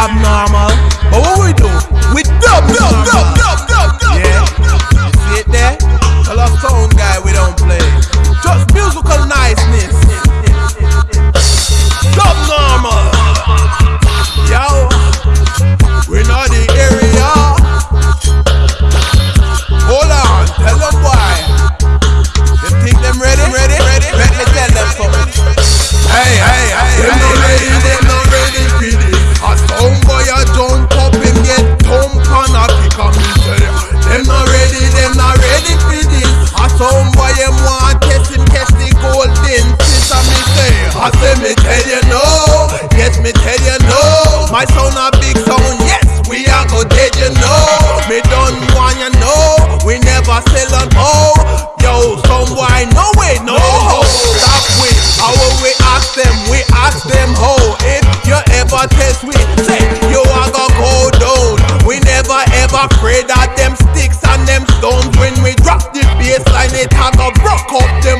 abnormal. know, me don't want you know, we never sell on oh. Yo, some boy, no way, no ho. Stop with our we ask them, we ask them ho. If you ever test we say you are gonna go down. We never ever afraid of them sticks and them stones. When we drop the baseline, it has a rock up them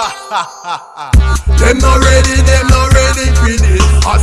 them not ready, them not ready for this. I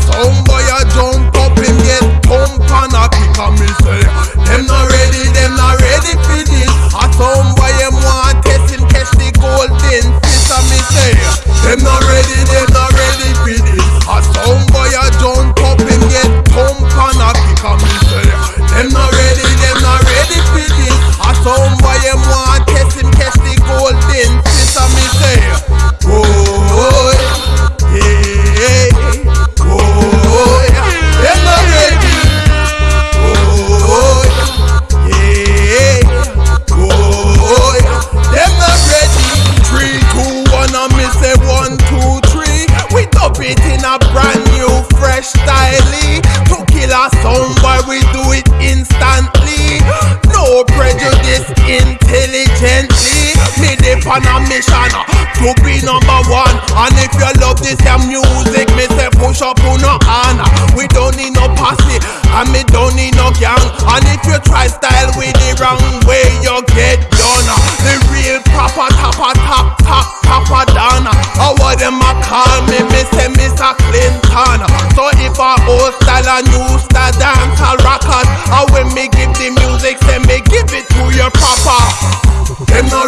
on a mission to be number one. And if you love this your music, me say push up on no hand. We don't need no posse, and me don't need no gang. And if you try style with the wrong way, you get done. The real proper tapa tap tap tapa done. I them a call me, me say Mr. Clinton. So if I old style and new style, then call record. And when me give the music, say me give it to your proper. Them no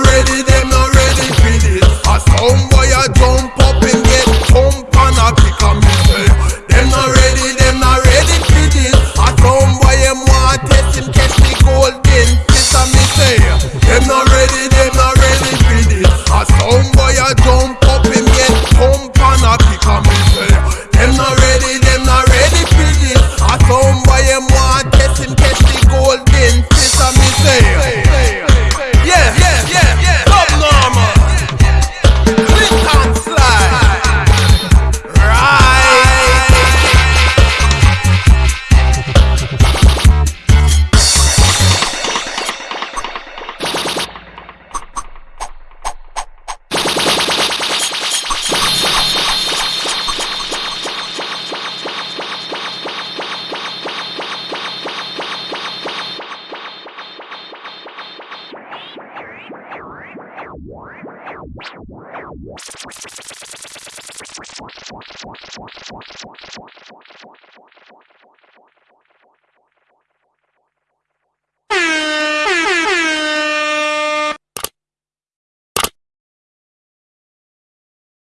Kaderine what, what, what, what, what.